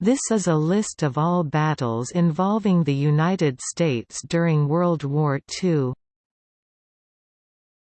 This is a list of all battles involving the United States during World War II.